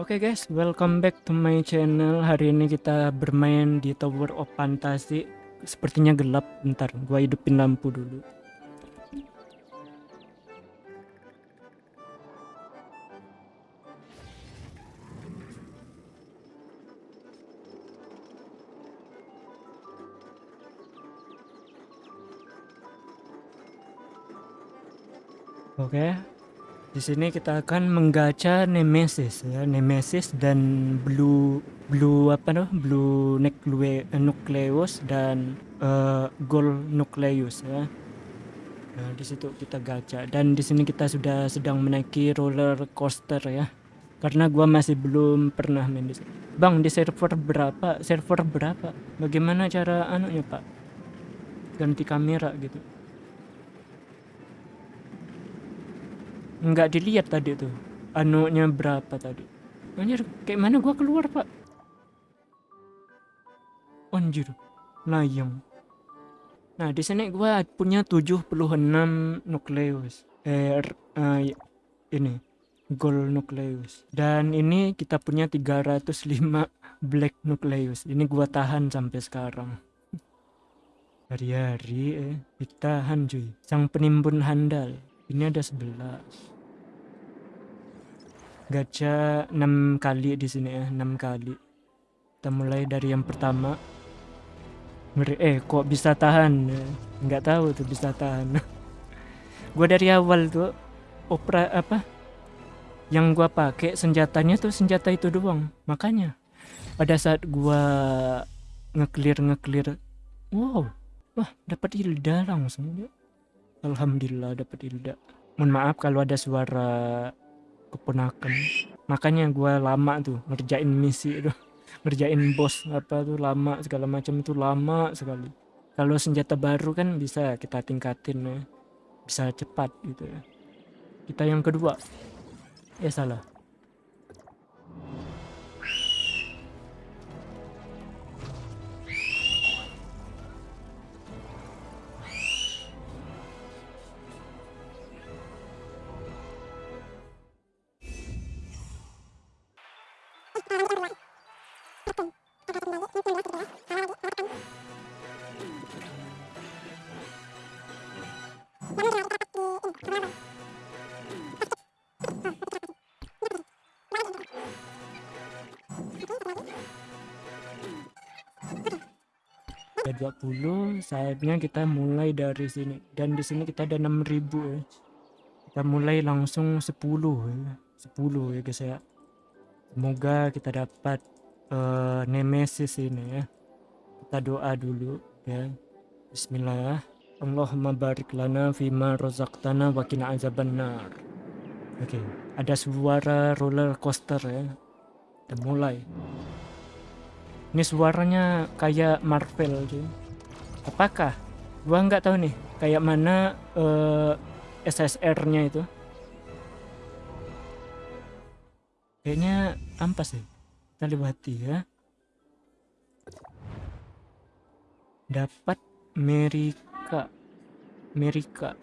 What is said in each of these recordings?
Oke guys, welcome back to my channel. Hari ini kita bermain di Tower of Fantasy. Sepertinya gelap. Bentar, gua hidupin lampu dulu. Oke, di sini kita akan menggacha Nemesis ya, Nemesis dan Blue Blue apa noh? Blue Nucle Nucleus dan uh, Gold Nucleus ya. Nah, di situ kita gacha dan di sini kita sudah sedang menaiki roller coaster ya. Karena gua masih belum pernah main di sini. Bang, di server berapa? Server berapa? Bagaimana cara anunya, Pak? Ganti kamera gitu. Nggak dilihat tadi tuh. Anunya berapa tadi? Anjir kayak mana gua keluar pak? Anjir layang. Nah di sini gua punya 76 nukleus eh uh, ini gold nukleus. Dan ini kita punya 305 black nukleus. Ini gua tahan sampai sekarang. Hari-hari eh ditahan cuy. Sang penimbun handal ini ada 11 gacha 6 kali di sini ya 6 kali. Kita mulai dari yang pertama. Eh kok bisa tahan? Nggak tahu tuh bisa tahan. Gue dari awal tuh opera apa? Yang gue pakai senjatanya tuh senjata itu doang. Makanya pada saat gue ngeclear ngeclear wow wah dapat Hilda langsung Alhamdulillah dapat Hilda mohon maaf kalau ada suara keponakan. Makanya gue lama tuh ngerjain misi itu. Ngerjain bos apa tuh lama segala macam itu lama sekali. Kalau senjata baru kan bisa kita tingkatin ya. Bisa cepat gitu ya. Kita yang kedua. Ya salah ada 20 saatnya kita mulai dari sini. Dan di sini kita ada 6000 ya. Kita mulai langsung 10 ya. 10 ya guys ya. Semoga kita dapat uh, nemesis ini ya. Kita doa dulu ya. Bismillah. Allahumma barik lana fima razaqtana wa qina azabannar. Oke okay. ada suara roller coaster ya. Kita mulai ini suaranya kayak Marvel cuy. Apakah? Gua nggak tahu nih kayak mana uh, eh, SSR-nya itu. Kayaknya ampas sih. Kita lewati ya. Dapat Merika. Merika.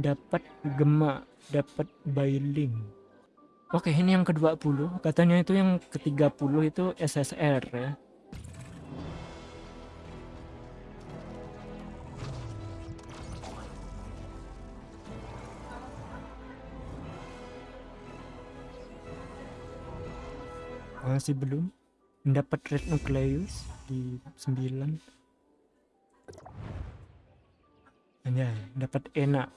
Dapat Gema. Dapat Bailing. Oke, ini yang ke-20. Katanya itu yang ke-30 itu SSR ya. Masih belum mendapat red nucleus di 9. Hanya dapat enak.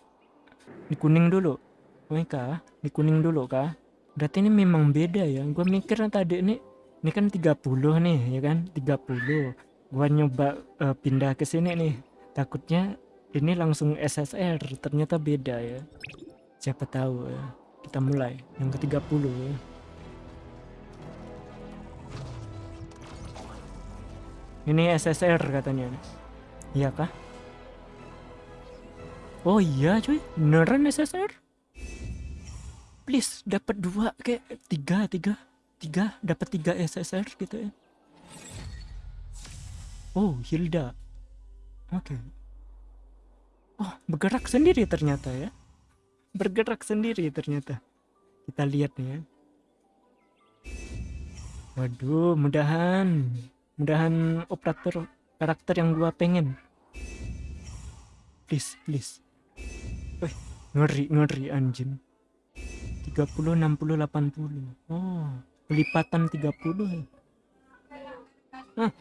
Di kuning dulu. Mereka, di kuning dulu kah? Berarti ini memang beda ya. Gue mikir tadi ini ini kan 30 nih ya kan? 30 gue nyoba uh, pindah ke sini nih. Takutnya ini langsung SSR ternyata beda ya. Siapa tahu ya kita mulai. Yang ke 30 ya. Ini SSR katanya. Iya kah? Oh iya cuy. Beneran SSR please dapat dua kayak tiga tiga tiga dapat tiga SSR gitu ya oh Hilda oke okay. oh bergerak sendiri ternyata ya bergerak sendiri ternyata kita lihat nih ya Waduh, mudahan. Mudahan operator karakter yang gua pengen. Please, please. Wih, ngeri, ngeri anjing. 30, 60, 80. Oh, pelipatan 30 ya. Nah.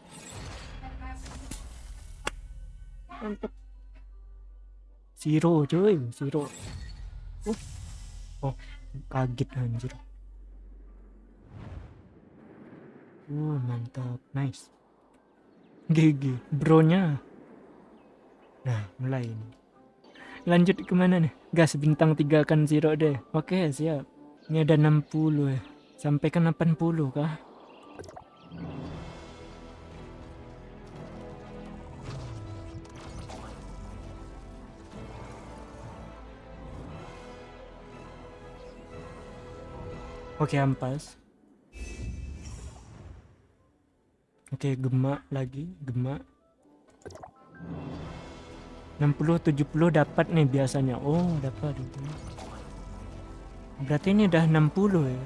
Mantap. Zero cuy, zero. Oh, oh kaget anjir. Uh, mantap, nice. GG, bronya. Nah, mulai ini. Lanjut ke mana nih? Gas bintang 3 kan zero deh. Oke, siap. Ini ada 60 ya. Sampai ke 80 kah? Oke, ampas. Oke, gemak lagi, gemak. 60 70 dapat nih biasanya. Oh, dapat. Berarti ini udah 60 ya.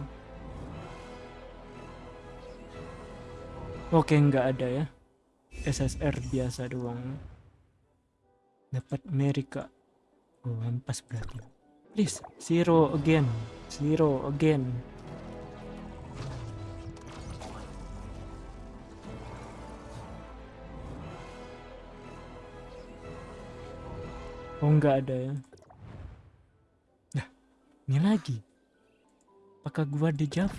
Oke, nggak ada ya. SSR biasa doang. Dapat Amerika. Oh, ampas berarti. Please, zero again. Zero again. Oh nggak ada ya. Nah, ini lagi. Apakah gua dejavu?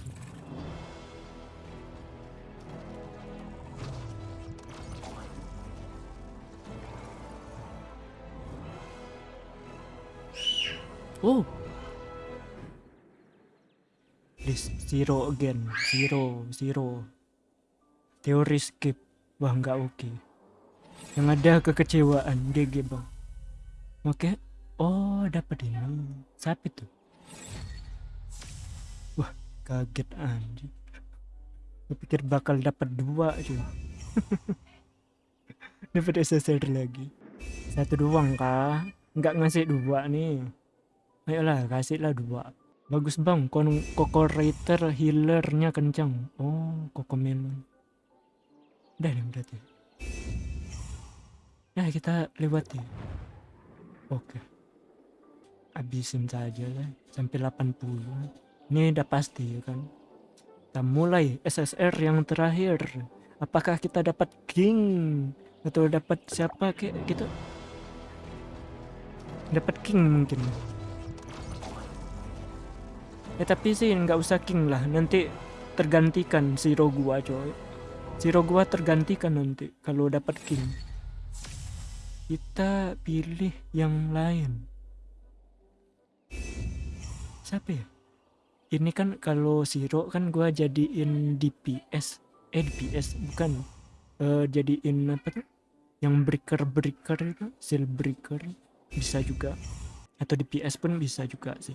Oh. This zero again. Zero, zero. Teori skip. Wah nggak oke. Yang ada kekecewaan. GG bang. Oke. Oh, dapat ini. Siapa itu? Wah, kaget anjir. Kupikir bakal dapat dua cuy. dapat SSR lagi. Satu doang kah? Enggak ngasih dua nih. Ayolah, kasihlah dua. Bagus bang, kon Koko Rater healernya kencang. Oh, Koko Melon. Udah nih berarti. Nah, kita lewati. Oke. Habisin saja lah sampai 80. Ini udah pasti ya kan. Kita mulai SSR yang terakhir. Apakah kita dapat king atau dapat siapa kayak gitu? Dapat king mungkin. Ya tapi sih nggak usah king lah. Nanti tergantikan zero gua coy. Zero gua tergantikan nanti kalau dapat king kita pilih yang lain. Siapa ya? Ini kan kalau Zero kan gua jadiin DPS eh DPS bukan. Uh, jadiin apa tuh? Yang breaker breaker itu seal breaker bisa juga. Atau DPS pun bisa juga sih.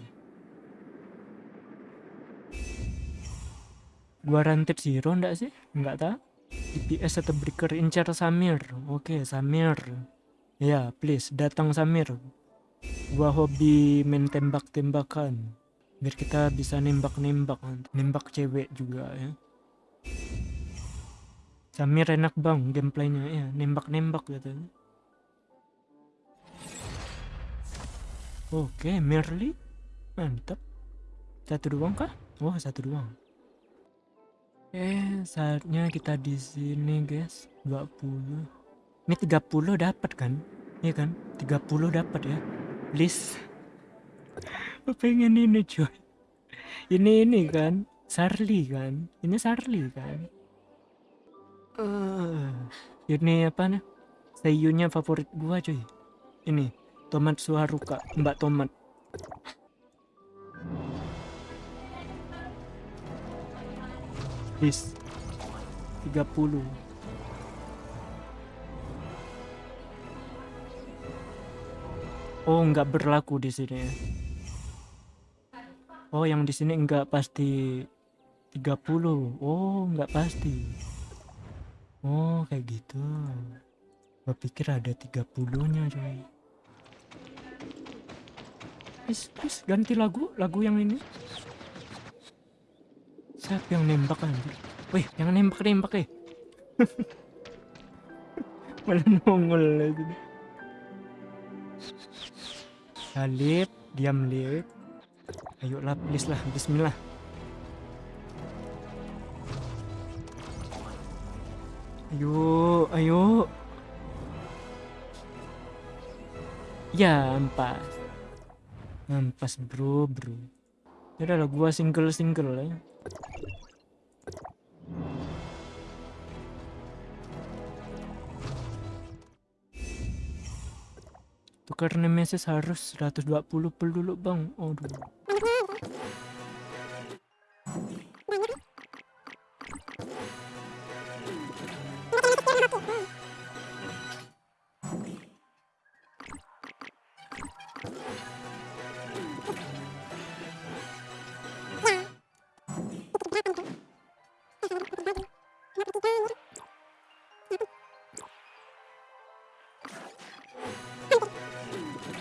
Gua ranted Zero enggak sih? Enggak tahu. DPS atau breaker incar Samir. Oke Samir Ya, please datang Samir. Gua hobi main tembak-tembakan. Biar kita bisa nembak-nembak, nembak cewek juga ya. Samir enak bang gameplaynya ya, nembak-nembak gitu. Oke, Merly. Mantap. Satu doang kah? Oh, satu doang. Eh, saatnya kita di sini, guys. 20. Ini 30 dapat kan? Iya kan? 30 dapat ya. Please. Pengen ini coy. Ini ini kan. Sarli kan. Ini Sarli kan. Uh, ini apa nih? Seiyunya favorit gua coy. Ini tomat suharuka, Mbak Tomat. Please. 30 Oh, nggak berlaku di sini. Oh, yang di sini nggak pasti 30. Oh, nggak pasti. Oh, kayak gitu. Gue pikir ada 30-nya, coy. Please, please, ganti lagu, lagu yang ini. Siapa yang nembak anjir? Wih, jangan nembak nembak eh. Malah nongol lagi. Salib, diam lip. Ayolah, please lah, bismillah. Ayo, ayo. Ya, ampas. Ampas bro, bro. Ya lah, gua single-single ya. Tukar nemesis harus 120 pel dulu bang. Aduh.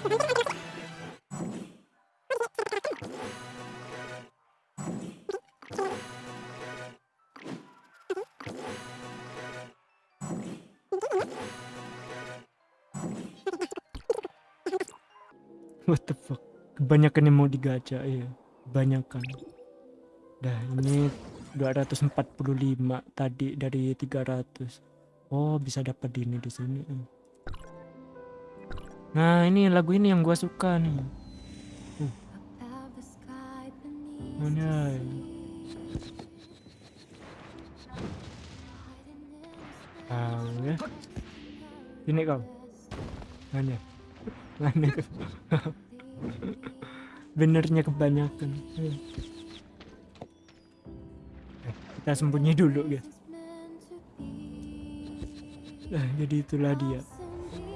What the fuck? Kebanyakan yang mau digacha ya. Kebanyakan. Dah ini 245 tadi dari 300. Oh, bisa dapat ini di sini. Nah, ini lagu ini yang gua suka nih. Uh. Mana? Ah. Ini kau. Mana kau? Benernya kebanyakan. Eh, kita sembunyi dulu, guys. Nah, jadi itulah dia.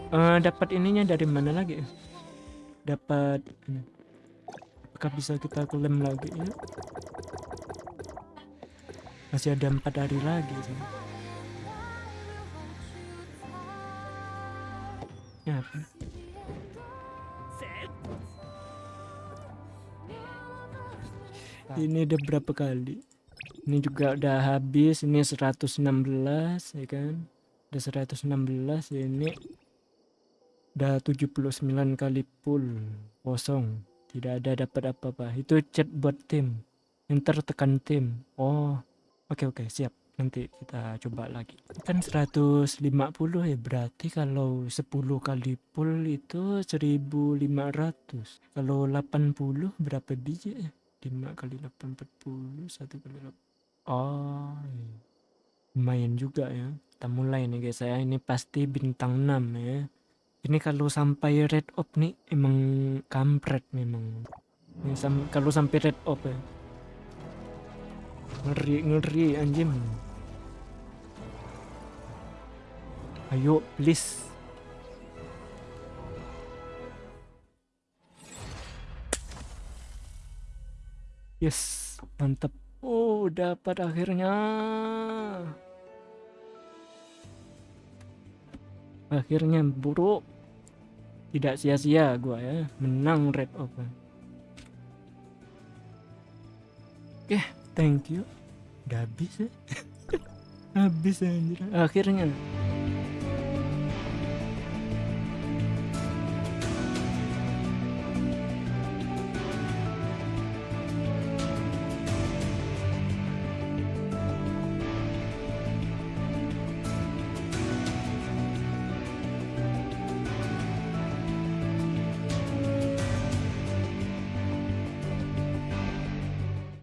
Uh, dapat ininya dari mana lagi? Dapat. Apakah bisa kita klaim lagi ya? Masih ada empat hari lagi sih. Ya, apa? Ini udah berapa kali? Ini juga udah habis. Ini 116 ya kan? Udah 116 ini udah 79 kali full kosong. Tidak ada dapat apa-apa. Itu chat buat tim. Enter tekan tim. Oh oke okay, oke okay, siap. Nanti kita coba lagi. Kan 150 ya berarti kalau 10 kali full itu 1500 kalau 80 berapa biji ya? 5 kali 840 1 kali 8 oh iya. lumayan juga ya. Kita mulai nih guys. Ya ini pasti bintang 6 ya ini kalau sampai red op nih emang kampret memang. Ini sam kalau sampai red op ya. Ngeri ngeri anjing. Ayo please. Yes mantap. Oh dapat akhirnya akhirnya buruk. Tidak sia-sia gua ya. Menang red open. Oke okay, thank you. Udah habis ya. Habis anjir. Akhirnya